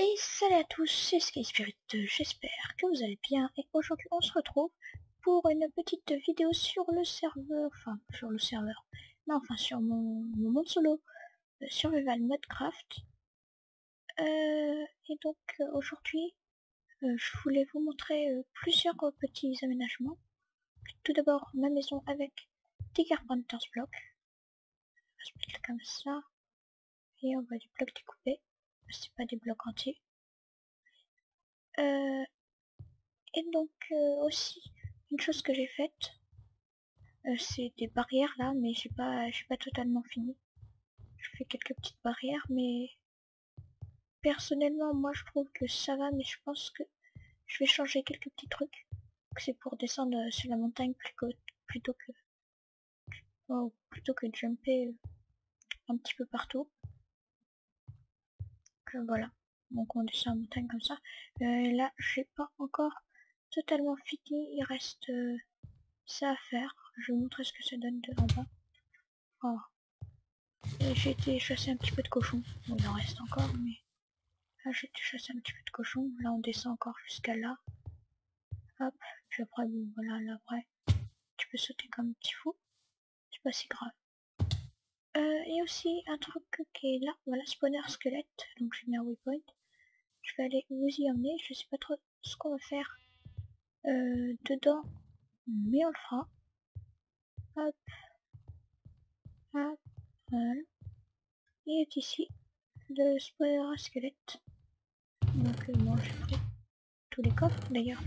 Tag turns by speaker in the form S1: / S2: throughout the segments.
S1: Et salut à tous, c'est Sky Spirit, j'espère que vous allez bien et aujourd'hui on se retrouve pour une petite vidéo sur le serveur, enfin sur le serveur, non enfin sur mon, monde solo euh, Survival Modcraft. Euh, et donc euh, aujourd'hui je voulais vous montrer plusieurs petits aménagements. Tout d'abord ma maison avec des Carpenter's se mettre comme ça. Et on va du bloc découpé c'est pas des blocs entiers. Euh, et donc euh, aussi une chose que j'ai faite, euh, c'est des barrières là, mais j'ai pas j'ai pas totalement fini. Je fais quelques petites barrières, mais personnellement moi je trouve que ça va, mais je pense que je vais changer quelques petits trucs. C'est pour descendre sur la montagne plutôt que plutôt que jumper un petit peu partout voilà. Donc on descend en montagne comme ça. Euh, là, j'ai pas encore totalement fini. Il reste euh, ça à faire. Je vais vous montrer ce que ça donne de en bas. Oh. J'ai été chasser un petit peu de cochon. Il en reste encore, mais... Là, j'ai été chasser un petit peu de cochon. Là, on descend encore jusqu'à là. Hop. Puis après, bon, voilà, là, après, tu peux sauter comme un petit fou. C'est pas si grave. Euh, et aussi un truc qui est là, voilà, spawner squelette, donc j'ai mis un waypoint. Je vais aller vous y emmener, je sais pas trop ce qu'on va faire euh, dedans, mais on le fera. Hop, hop, voilà. Et ici le spawner squelette. Donc euh, moi j'ai pris tous les coffres d'ailleurs.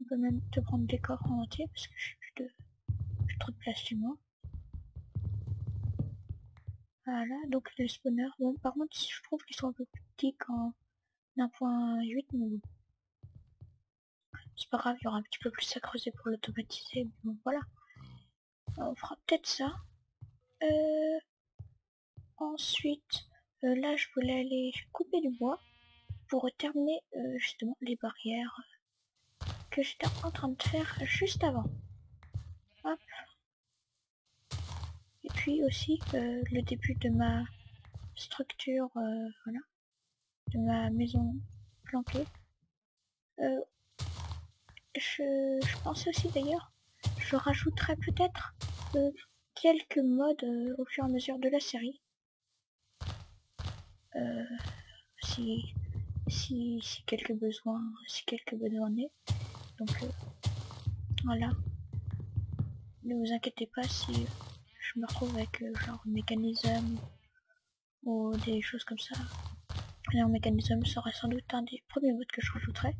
S1: On peut même te prendre des coffres en entier parce que je suis de, trop de place chez moi. Voilà, donc les spawners. Bon, par contre, je trouve qu'ils sont un peu plus petits qu'en 1.8, mais bon. C'est pas grave, il y aura un petit peu plus à creuser pour l'automatiser, bon, voilà. On fera peut-être ça. Euh, ensuite, euh, là, je voulais aller couper du bois pour terminer euh, justement les barrières que j'étais en train de faire juste avant. Hop, et puis aussi euh, le début de ma structure, euh, voilà, de ma maison planquée. Euh, je, je pense aussi d'ailleurs, je rajouterai peut-être quelques modes au fur et à mesure de la série. si, si, si quelques besoins, si quelques besoins est. Donc voilà. Ne vous inquiétez pas si je me retrouve avec euh, genre mécanisme ou des choses comme ça. Et mécanisme serait sans doute un des premiers modes que je rajouterais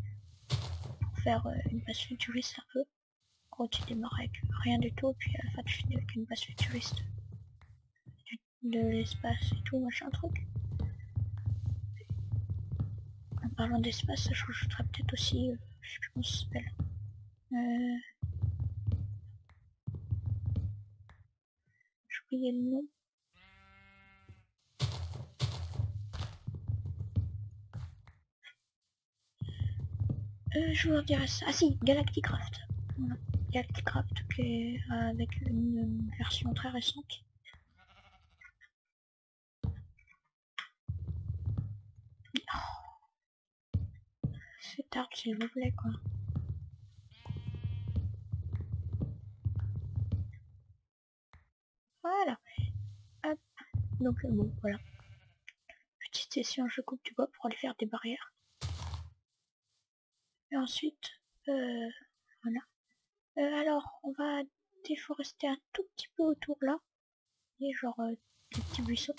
S1: pour faire euh, une base futuriste un peu. En gros tu démarres avec rien du tout puis à la fin tu finis avec une base futuriste de l'espace et tout machin truc. En parlant d'espace, je rajouterais peut-être aussi, euh, je sais plus comment ça s'appelle. Euh, le nom. Euh, je vous dirai ça. Ah si, Galacticraft. Galacticraft qui est avec une, version très récente. Oh. C'est tard s'il vous plaît quoi. Donc euh, bon, voilà. Petite session, je coupe du bois pour aller faire des barrières. Et ensuite, euh, voilà. Euh, alors, on va déforester un tout petit peu autour là. Et genre des petits buissons.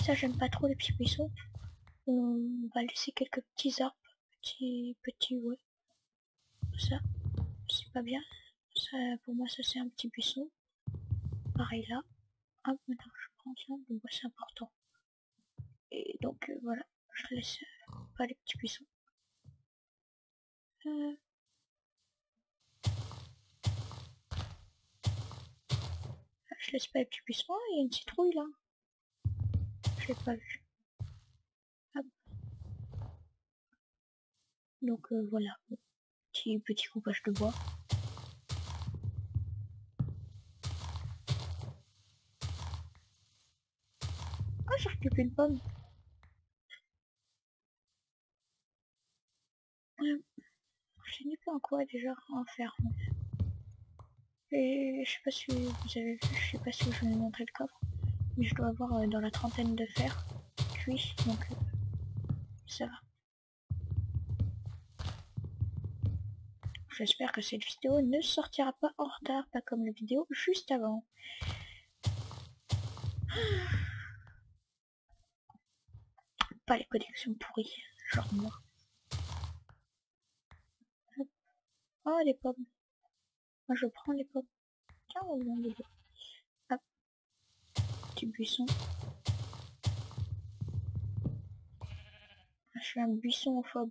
S1: Ça, j'aime pas trop les petits buissons. On va laisser quelques petits arbres. Petits, petits, ouais. Ça, c'est pas bien. Ça, pour moi, ça c'est un petit buisson pareil là. Hop, maintenant je prends ça, donc c'est important. Et donc euh, voilà, je laisse euh, pas les petits buissons. Euh... Je laisse pas les petits buissons, il y a une citrouille là. Je l'ai pas vu. Hop. Donc euh, voilà, petit petit coupage de bois. plus qu'une pomme. J'ai Je sais pas en quoi déjà en faire. Et je sais pas si vous avez vu, je sais pas si je vous ai montré le coffre, mais je dois avoir euh, dans la trentaine de fer cuit donc euh, ça va. J'espère que cette vidéo ne sortira pas en retard, pas comme la vidéo juste avant. Ah. Pas les connexions pourries, genre moi. Oh les pommes. Moi je prends les pommes. Tiens, on. Petit buisson. Je suis un buisson phobe.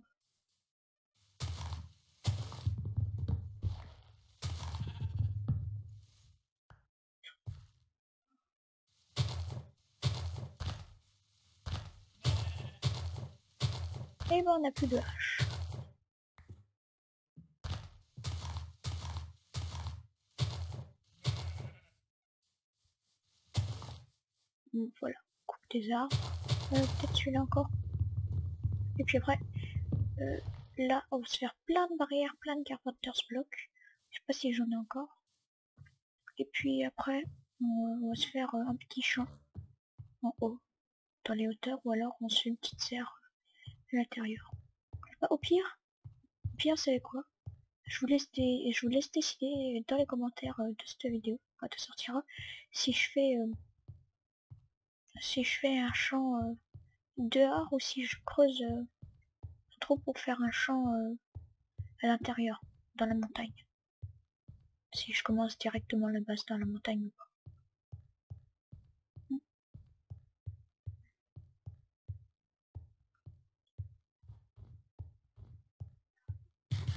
S1: Et ben on n'a plus de hache. Voilà, coupe des arbres. Euh, Peut-être celui-là encore. Et puis après, euh, là, on va se faire plein de barrières, plein de carpenter's blocs. Je sais pas si j'en ai encore. Et puis après, on va se faire euh, un petit champ en haut, dans les hauteurs, ou alors on se fait une petite serre l'intérieur. Au pire, au pire c'est quoi? Je vous laisse des, je vous laisse décider dans les commentaires de cette vidéo quand elle sortira si je fais si je fais un champ euh, dehors ou si je creuse euh, trop pour faire un champ euh, à l'intérieur, dans la montagne. Si je commence directement la base dans la montagne ou pas.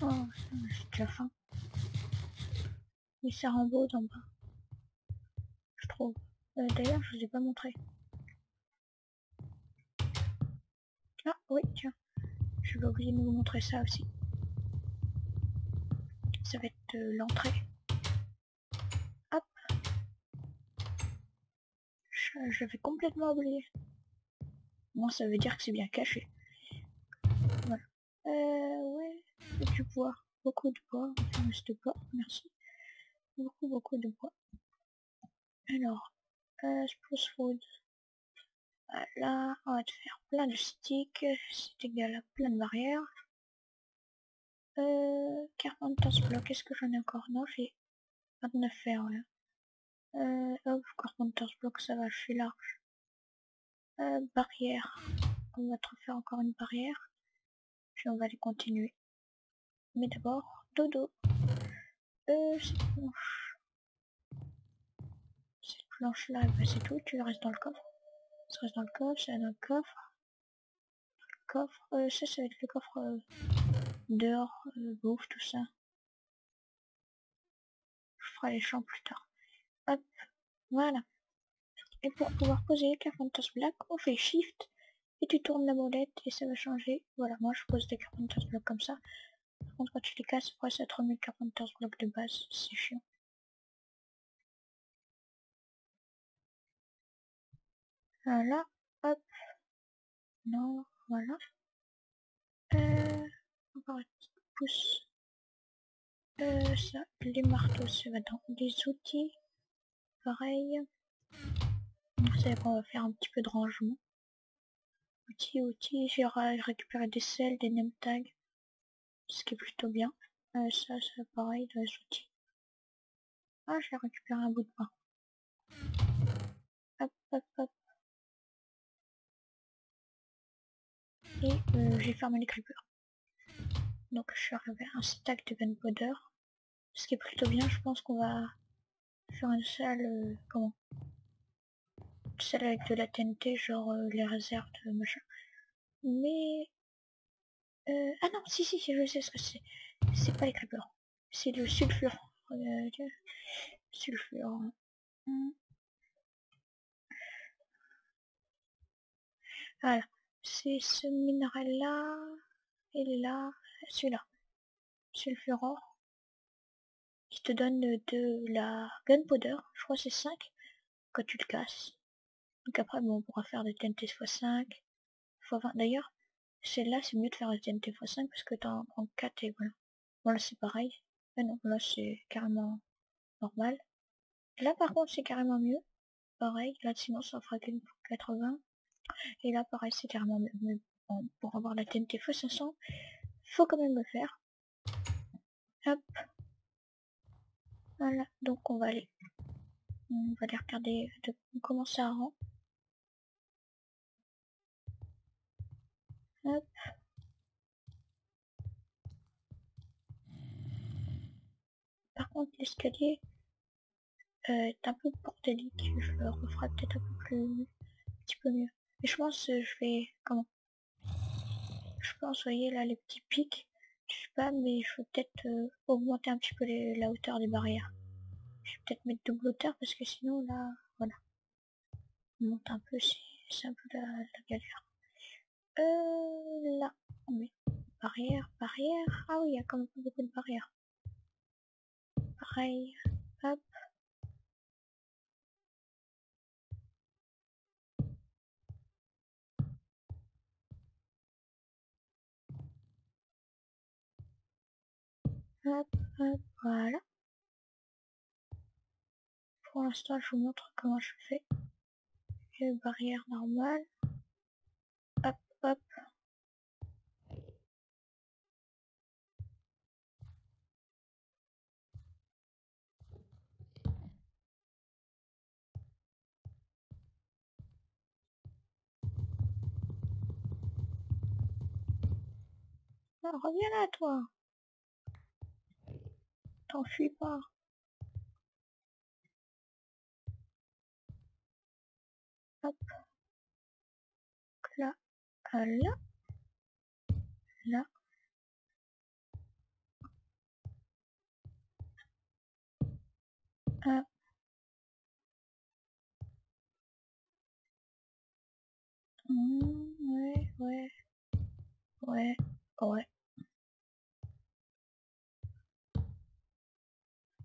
S1: Oh, j'ai déjà faim. Il sert en beau d'en bas. Je trouve. D'ailleurs, je vous ai pas montré. Ah oui, tiens. Je vais oublier de vous montrer ça aussi. Ça va être euh, l'entrée. Hop. Je, vais complètement oublier. Moi, ça veut dire que c'est bien caché. Voilà. Euh, ouais. Du bois. Beaucoup de bois. De bois. Merci. Beaucoup, beaucoup de bois. Alors. Euh, spruce wood. Voilà, on va te faire plein de sticks, c'est égal à plein de barrières. Euh, 40 blocs, est-ce que j'en ai encore? Non, j'ai 29 fer, voilà. Euh, hop, 40 blocs, ça va, je suis large. Euh, barrière, on va te refaire encore une barrière. Puis on va les continuer. Mais d'abord, dodo. Euh, cette planche. Cette planche là, bah, c'est tout, tu restes dans le coffre. Ça reste dans le coffre, c'est dans le coffre. Le coffre, euh, ça, ça va être le coffre euh, dehors, euh, bouffe, tout ça. Je ferai les champs plus tard. Hop, voilà. Et pour pouvoir poser les Carpenter's Black, on fait Shift et tu tournes la molette et ça va changer. Voilà, moi je pose des Carpenter's Block comme ça. Contre, quand tu les casses, après ça te Block de base, c'est chiant. Voilà, hop. Non, voilà. Euh, encore une petite pouce. Euh, ça, les marteaux, ça va dans les outils. Pareil. C'est qu'on va faire un petit peu de rangement. Outils, outils, j'ai récupéré des selles, des name tags. Ce qui est plutôt bien. Euh, ça, c'est pareil dans les outils. Ah, j'ai récupéré un bout de pain. Hop, hop, hop. et euh, j'ai fermé les creepers. Donc je suis arrivé à un stack de gunpowder. Ce qui est plutôt bien, je pense qu'on va faire une salle... Euh, comment? Une salle avec de la TNT, genre les réserves machin. Mais... ah non, si, si, je sais ce que c'est. C'est pas les creepers. C'est le sulfure. sulfure. Voilà c'est ce minéral là et là celui-là sulfurore qui te donne de la gunpowder je crois c'est 5 quand tu le casses donc après bon, on pourra faire des TNT x5 x 20 d'ailleurs celle-là, c'est mieux de faire TNT x5 parce que t'en prends 4 et voilà. Voilà, c'est pareil. Ah non, là, c'est carrément normal. Là, par contre, c'est carrément mieux. Pareil, là, sinon, ça fera qu'une pour 80. Et là, pareil, c'est carrément mieux. Mais bon, pour avoir la TNT x500, faut quand même le faire. Hop. Voilà, donc on va aller. On va aller regarder de comment ça rend. Par contre, l'escalier euh, est un peu bordélique. Je le referai peut-être un peu plus, un petit peu mieux. Et je pense que je vais, comment? Je pense, voyez là, les petits pics. Je sais pas, mais je vais peut-être euh, augmenter un petit peu la hauteur des barrières. Je vais peut-être mettre double hauteur parce que sinon là, voilà. On monte un peu, c'est un peu la galère. Euh, là, on met barrière, barrière. Ah oui, il y a quand même beaucoup de barrières. Pareil, hop. Hop, hop, voilà. Pour l'instant, je vous montre comment je fais. Une barrière normale. Hop. Ah, reviens là, toi. T'enfuis pas. Hop. Là. Là. Ah. Mmh, ouais, ouais. Ouais, ouais.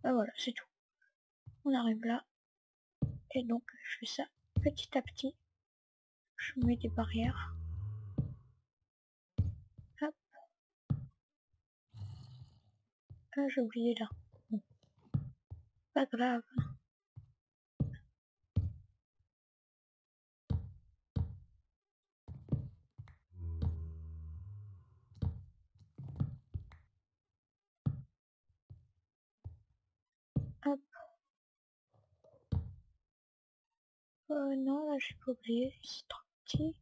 S1: Ah voilà, c'est tout. On arrive là. Et donc, je fais ça petit à petit. Je mets des barrières. Ah, j'ai oublié là. Pas grave. Hop. Euh, non, là, j'ai pas oublié. C'est trop petit.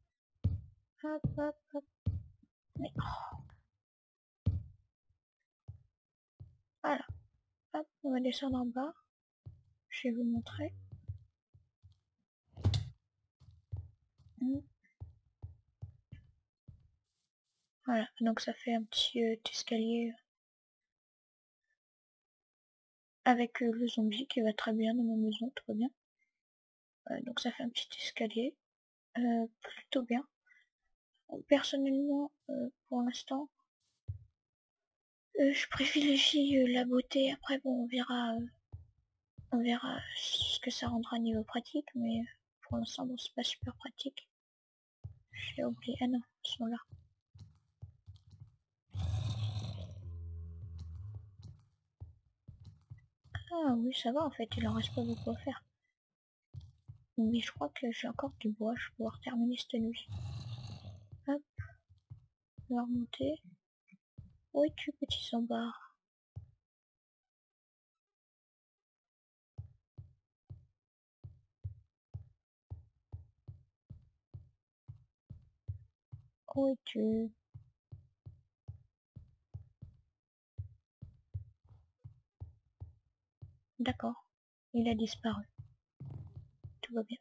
S1: Hop, hop, hop. Mais, oh. Voilà. On va descendre en bas. Je vais vous montrer. Hmm. Voilà, donc ça fait un petit euh, escalier avec euh, le zombie qui va très bien dans ma maison, très bien. Euh, donc ça fait un petit escalier, euh, plutôt bien. Personnellement, pour l'instant, je privilégie la beauté. Après, bon, on verra, on verra ce que ça rendra niveau pratique, mais pour l'instant, bon, c'est pas super pratique. J'ai oublié. Ah non, ils sont là. Ah oui, ça va en fait, il en reste pas beaucoup à faire. Mais je crois que j'ai encore du bois, je vais pouvoir terminer cette nuit. Hop. On va remonter. Où es-tu, petit sambar Où es-tu D'accord, il a disparu. Tout va bien.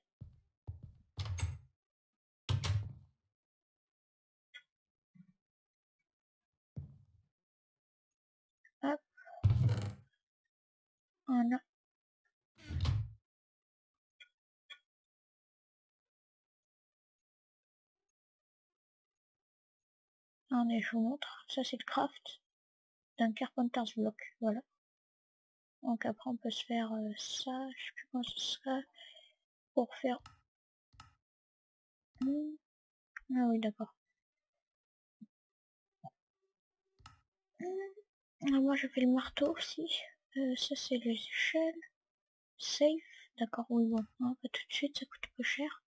S1: Hop. Voilà. Allez, je vous montre. Ça, c'est le craft d'un Carpenter's Block. Voilà. Donc après on peut se faire euh, ça, je sais plus ce sera, pour faire... Ah oui d'accord. Ah, moi je fais le marteau aussi. Euh, ça c'est les échelles. Safe. D'accord, oui bon. Pas tout de suite, ça coûte peu cher.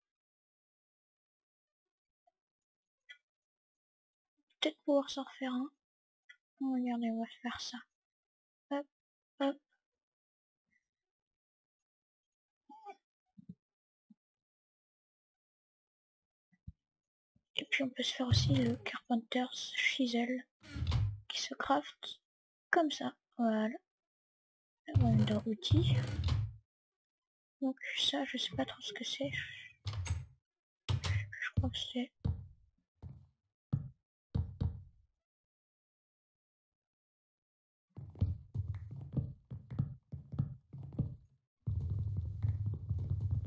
S1: Peut-être pouvoir s'en refaire un. regardez, on va faire ça. Hop, hop. Et puis on peut se faire aussi le Carpenter's Chisel qui se craft comme ça. Voilà. Dans outils. Donc ça, je sais pas trop ce que c'est. Je crois que c'est...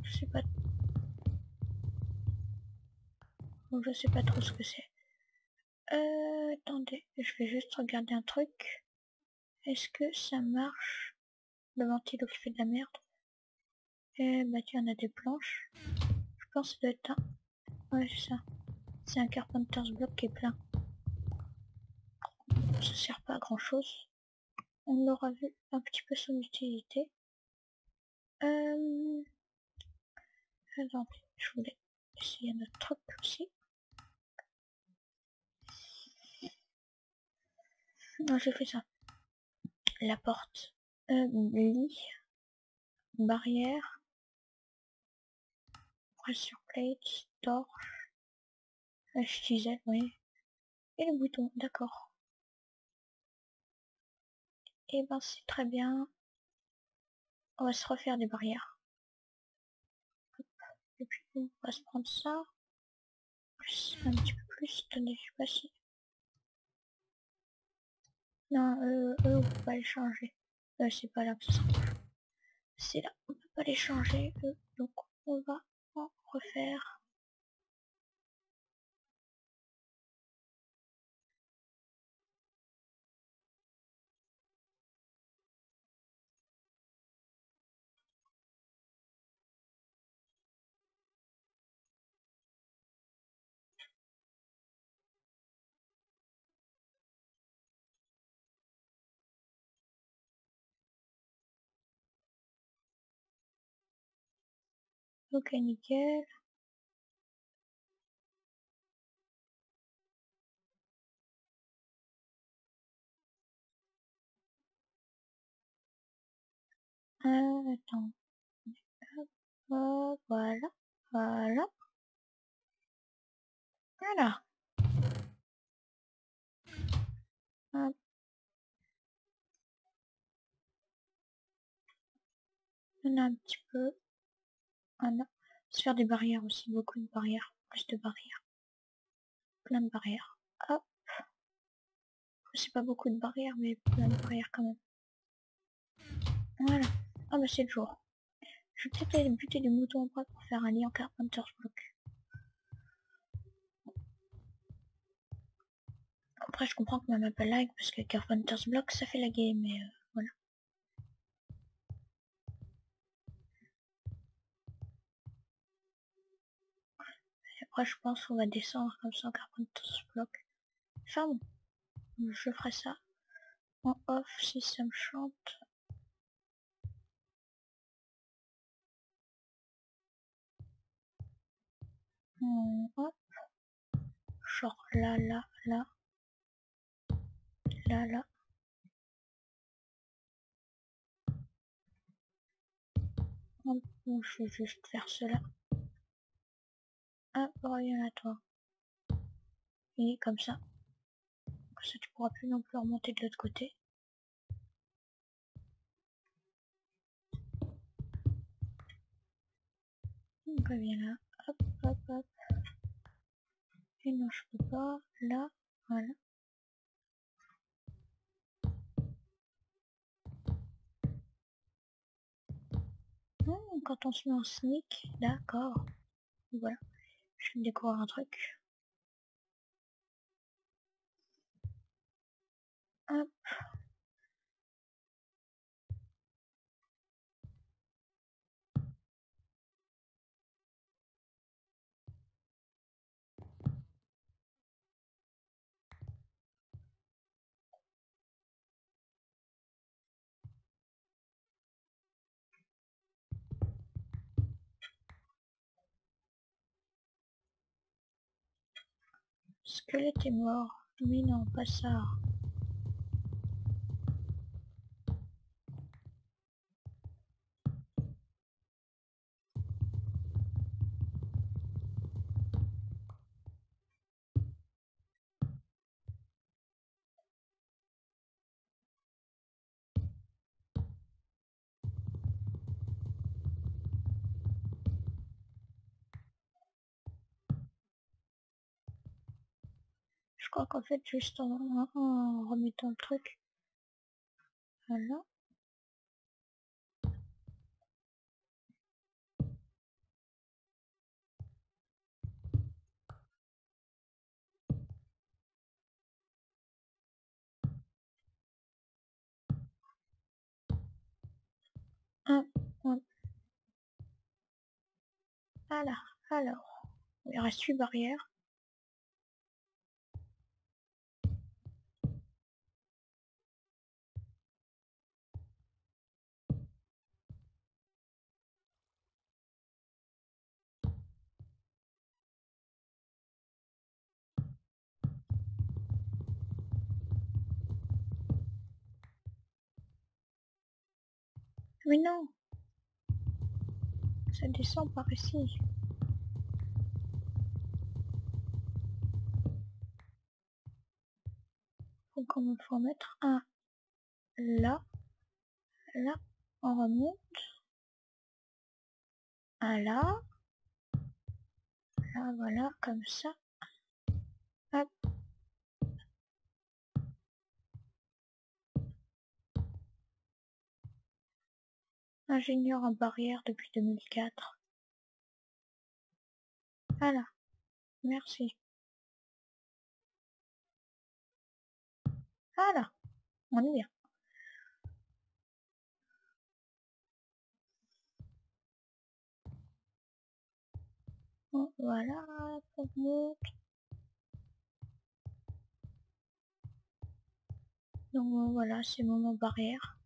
S1: Je sais pas Donc je sais pas trop ce que c'est. Euh, attendez, je vais juste regarder un truc. Est-ce que ça marche? Le qui fait de la merde. Eh bah tiens, on a des planches. Je pense que ça. Ouais, c'est ça. C'est un Carpenter's Block qui est plein. Ça sert pas à grand chose. On aura vu un petit peu son utilité. Euh... Je voulais essayer un truc aussi. Non, j'ai fait ça. La porte. Euh, lit. Barrière. Pressure plate. Torche. HTZ, oui. Et le bouton, d'accord. Et eh ben c'est très bien. On va se refaire des barrières. Et puis on va se prendre ça. Plus, un petit peu plus. Attendez, je sais pas si... Non, eux, eux, on peut pas les changer. Euh, c'est pas là. C'est là, on peut pas les changer, eux. Donc, on va en refaire. Ok, nickel. Euh, attends. Voilà. Voilà. Voilà. Un petit peu. Voilà. Se faire des barrières aussi, beaucoup de barrières, plus de barrières. Plein de barrières. Hop. C'est pas beaucoup de barrières, mais plein de barrières quand même. Voilà. Ah bah c'est le jour. Je vais peut-être aller buter des moutons en bras pour faire un lit en Carpenter's Block. Après je comprends que ma map lag parce que Carpenter's Block ça fait la game mais euh, après je pense qu'on va descendre comme ça en Carpenter's Block. Enfin bon, je ferai ça en off si ça me chante. hop. Genre là, là, là. Là, là. Je vais juste faire cela. Hop, reviens à toi. Et comme ça. Comme ça, tu pourras plus non plus remonter de l'autre côté. Donc, reviens là. Hop, hop, hop. Et non, je peux pas. Là, voilà. Hmm, quand on se met en sneak, d'accord. Voilà. Je vais découvrir un truc. Hop. Squelette est mort. Non, pas crois qu'en fait, juste en, remettant le truc. Voilà. Un. Voilà. Alors, il reste 8 barrières. Mais non. Ça descend par ici. Donc on faut mettre un là, là, on remonte, un là, là voilà, comme ça, hop. Ingénieur en barrière depuis 2004. Voilà, merci. Voilà, on est bien. Voilà. Donc voilà, c'est mon barrière.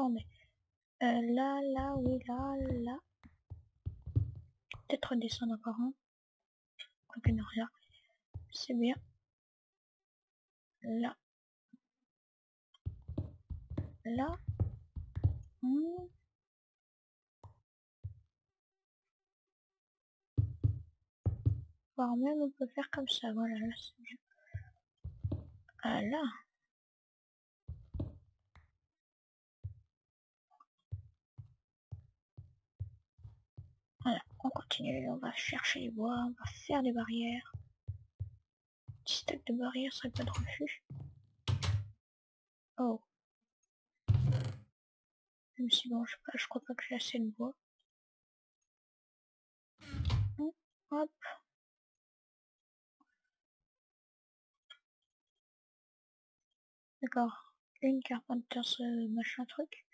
S1: Attendez. Euh, là, là, oui, là, là. Peut-être redescendre encore un. Quoique non, là. C'est bien. Là. Là. Hmm. Voire même on peut faire comme ça. Voilà, là c'est. Ah là. On continue, on va chercher les bois, on va faire des barrières. Petit stack de barrières serait pas de refus. Oh. Même si bon, je, sais pas, je crois pas que j'ai assez de bois. Hum, Hop. D'accord. Une carpenter ce machin truc.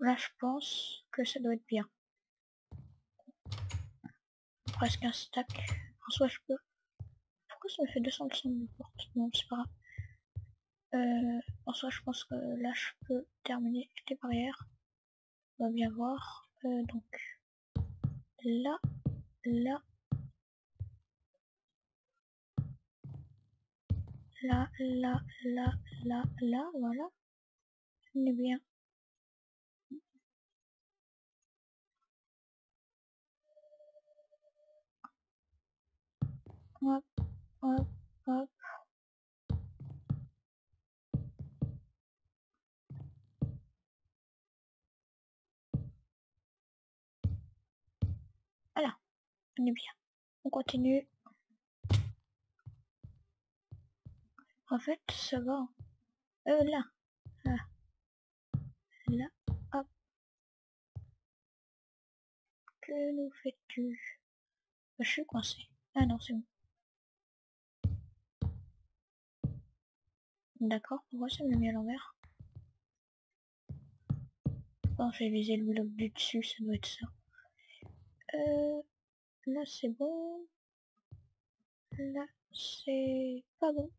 S1: Là je pense que ça doit être bien. Presque un stack. En soi je peux. Pourquoi ça me fait 200 de porte Non c'est pas grave. Euh, en soi je pense que là je peux terminer les barrières. On va bien voir. Euh, donc là, là. là, là, là, là, là, voilà. On est bien. Hop, hop. Voilà, on est bien. On continue. En fait, ça va. Euh, là. Là. Là. Hop. Que nous fais-tu? Je suis coincé. Ah non, c'est bon. D'accord, pourquoi ça me mis à l'envers? Bon, j'ai visé le bloc du dessus, ça doit être ça. Euh, là c'est bon. Là c'est pas bon.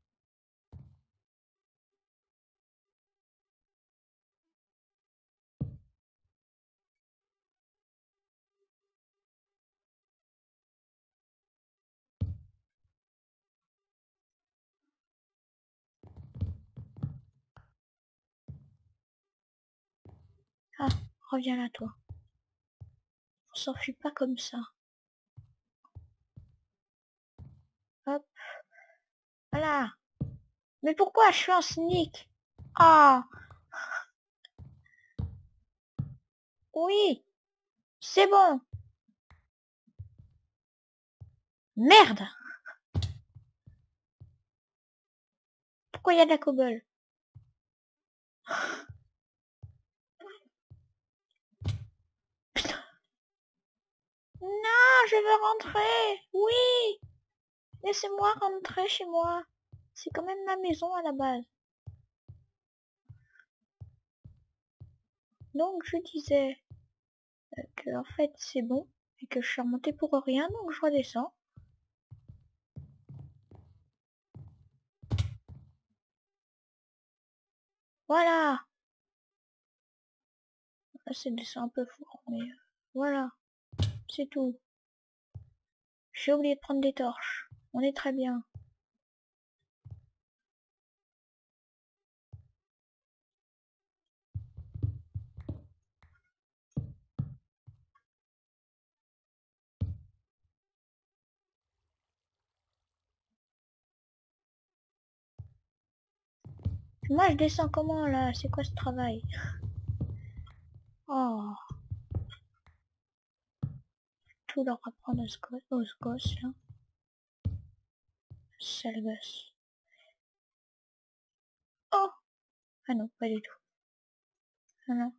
S1: Ah, reviens là toi. On s'enfuit pas comme ça. Hop. Voilà. Mais pourquoi je suis en sneak? Ah Oui C'est bon Merde Pourquoi il y a de la cobble? Non, je veux rentrer. Oui. Laissez-moi rentrer chez moi. C'est quand même ma maison à la base. Donc je disais euh, que en fait c'est bon et que je suis remontée pour rien donc je redescends. Voilà. Là c'est descend un peu fort mais euh, voilà. C'est tout. J'ai oublié de prendre des torches. On est très bien. Moi je descends comment là? C'est quoi ce travail? Oh tout leur apprendre aux gosses, là. Sale gosse. Oh Ah non, pas du tout. Ah non.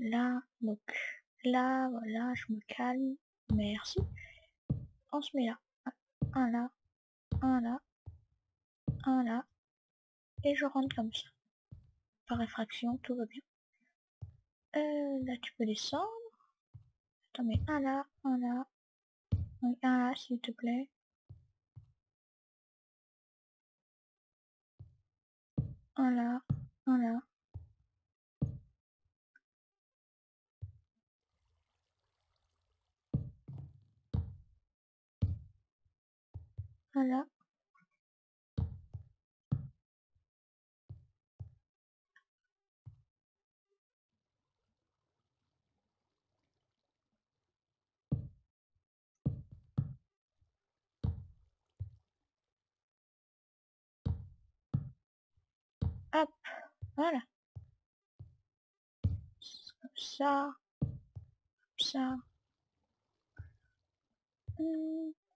S1: Là, donc, là, voilà, je me calme. Merci on se met là. Un là, un là, un là. Et je rentre comme ça. Par réfraction, tout va bien. Euh, là, tu peux descendre. Attends, mais un là, un là. un là, s'il te plaît. Un là, un là. Voilà. Hop, voilà. Ça, ça. Mmh.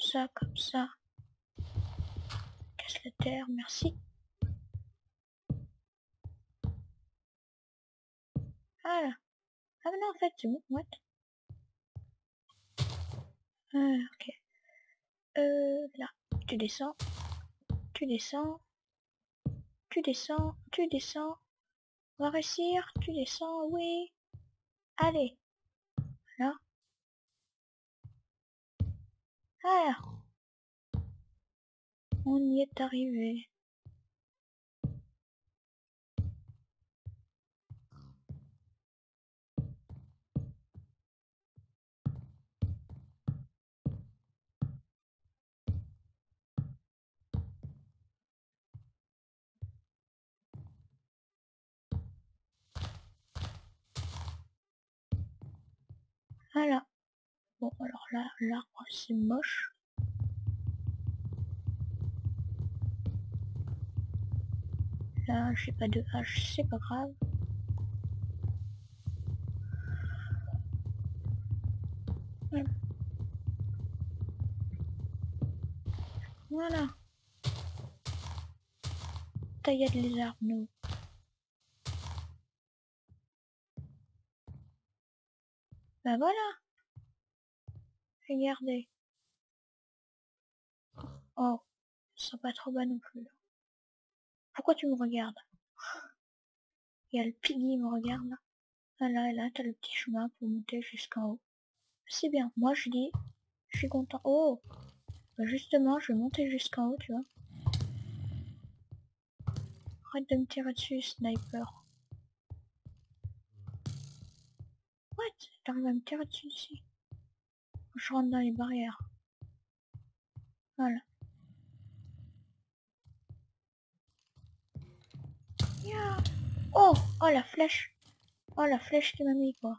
S1: Ça, comme ça. Casse la terre, merci. Voilà. Ah non, en fait, c'est bon, what? Ah, ok. Euh, là, tu descends. Tu descends. Tu descends. Tu descends. On va réussir. Tu descends, oui. Allez. Voilà. Ah On y est arrivé. Voilà. Bon, alors là, l'arbre, c'est moche. Là, j'ai pas de hache, c'est pas grave. Voilà. Taillade les arbres, nous. Ben voilà. Regardez. Oh, ça pas trop bas non plus. Pourquoi tu me regardes? Il y a le piggy me regarde là. Ah là, là, t'as le petit chemin pour monter jusqu'en haut. C'est bien. Moi, je dis, je suis content. Oh bah, Justement, je vais monter jusqu'en haut, tu vois. Arrête de me tirer dessus, sniper. What? T'arrives à me tirer dessus ici? Je rentre dans les barrières. Voilà. Oh Oh la flèche Oh la flèche qui m'a mis quoi.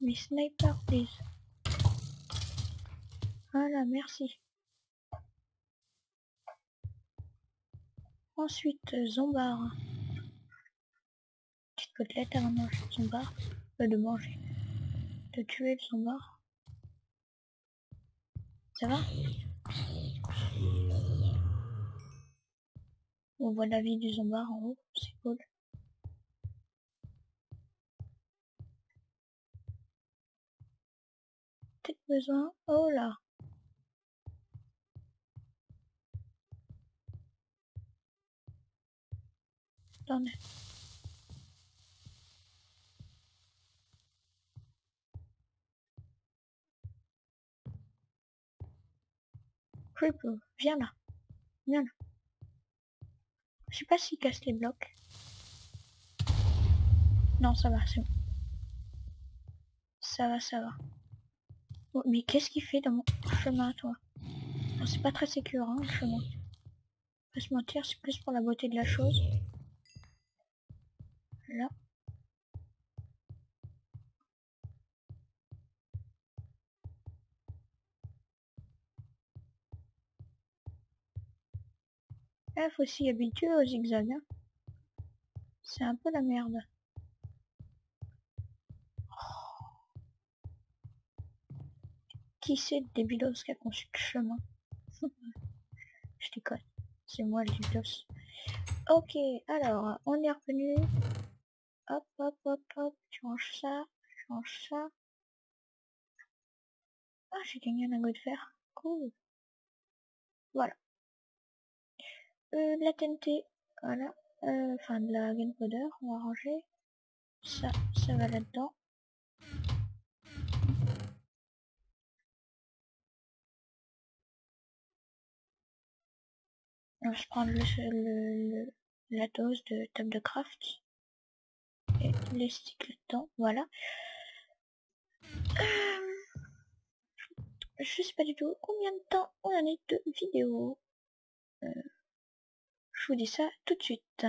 S1: Mais sniper please. Voilà, merci. Ensuite, Zombar côtelette à manger son bar, pas de manger, de tuer son bar. Ça va? On voit la vie du zombard en haut, c'est cool. Peut-être besoin... Oh là Attendez. Creeper, viens là. Viens là. Je sais pas s'il casse les blocs. Non, ça va, c'est bon. Ça va, ça va. Oh, mais qu'est-ce qu'il fait dans mon chemin, toi? C'est pas très sécure, hein, le chemin. Pas se mentir, c'est plus pour la beauté de la chose. Là. Il faut s'y habituer au zigzag. Hein. C'est un peu la merde. Qui c'est débilos qui a conçu le chemin? Je déconne. C'est moi le débilos. Ok, alors, on est revenu. Hop, hop, hop, hop. Tu ranges ça. Tu ranges ça. Ah, j'ai gagné un lingot de fer. Cool. Voilà euh, la TNT, voilà, euh, enfin de la gunpowder, on va ranger, ça, ça va là-dedans. Je prends le, le, la dose de table de craft et les sticks là-dedans, voilà. Euh, je sais pas du tout combien de temps on en est de vidéo. Je vous dis ça tout de suite.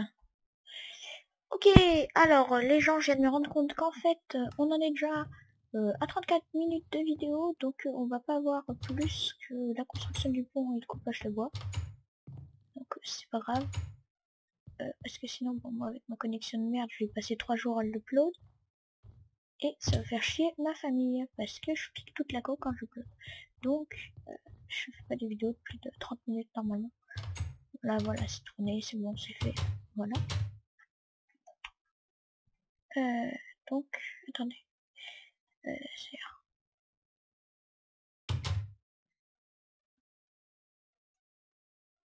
S1: Ok, alors les gens, je viens de me rendre compte qu'en fait, euh, on en est déjà euh, à 34 minutes de vidéo, donc euh, on va pas voir plus que la construction du pont et le coupage de bois. Donc c'est pas grave. parce que sinon, bon, moi avec ma connexion de merde, je vais passer 3 jours à l'upload. Et ça va faire chier ma famille, parce que je pique toute la go quand je upload. Donc, je fais pas des vidéos de plus de 30 minutes normalement. Là, voilà, c'est tourné, c'est bon, c'est fait. Voilà. Euh, donc, attendez. Euh, c'est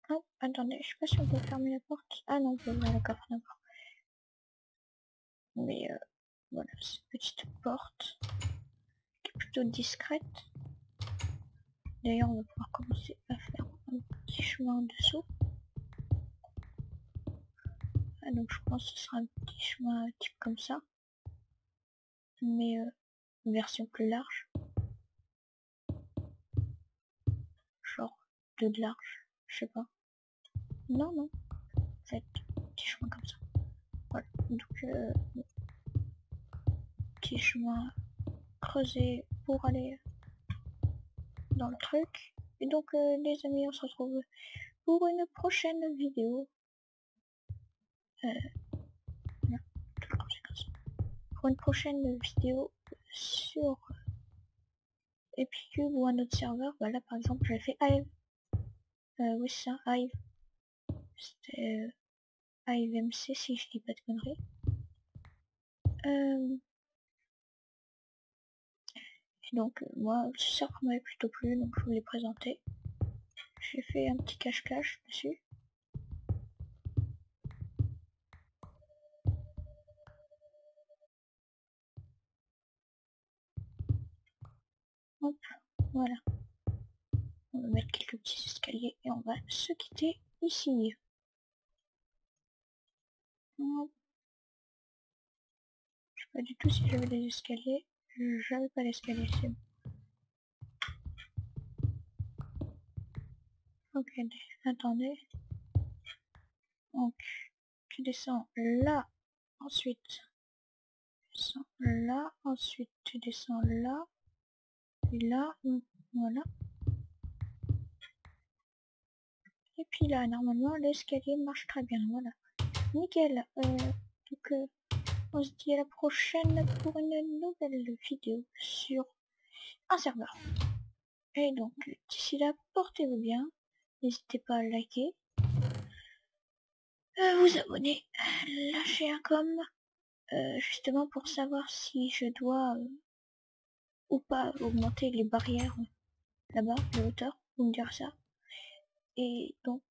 S1: Oh, attendez, je sais pas si on peut fermer la porte. Ah non, on peut ouvrir la coffre d'abord. Mais euh, voilà, cette petite porte qui plutôt discrète. D'ailleurs, on va pouvoir commencer à faire un petit chemin en dessous. Donc je pense que ce sera un petit chemin type comme ça. Mais euh, une version plus large. Genre de large, je sais pas. Non, non. fait, petit chemin comme ça. Voilà. Donc, euh, petit chemin creusé pour aller dans le truc. Et donc euh, les amis, on se retrouve pour une prochaine vidéo. Euh, pour une prochaine vidéo sur Epicube ou un autre serveur. Voilà, par exemple, j'ai fait Hive. Euh, oui, ça, Hive. C'était euh, Hive MC, si je dis pas de conneries. Euh, donc euh, moi, ça m'avait plutôt plu, donc je vous l'ai présenté. J'ai fait un petit cache-cache dessus. Hop, voilà. On va mettre quelques petits escaliers et on va se quitter ici. Hop. Je sais pas du tout si j'avais des escaliers. J'avais pas l'escalier, c'est bon. Ok, attendez. Donc, tu descends là, ensuite, tu descends là, ensuite tu descends là, là, voilà. Et puis là, normalement, l'escalier marche très bien, voilà. Nickel. Euh, donc, euh, on se dit à la prochaine pour une nouvelle vidéo sur un serveur. Et donc, d'ici là, portez-vous bien. N'hésitez pas à liker, euh, vous abonner, lâcher un com, justement pour savoir si je dois ou pas augmenter les barrières là-bas, de hauteur, vous me direz ça. Et donc,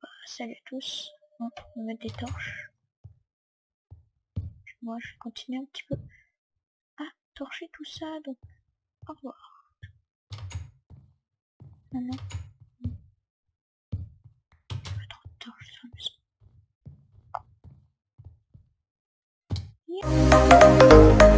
S1: bah, salut à tous, on va mettre des torches moi je continue un petit peu à torcher tout ça, donc au revoir. Maintenant, maison.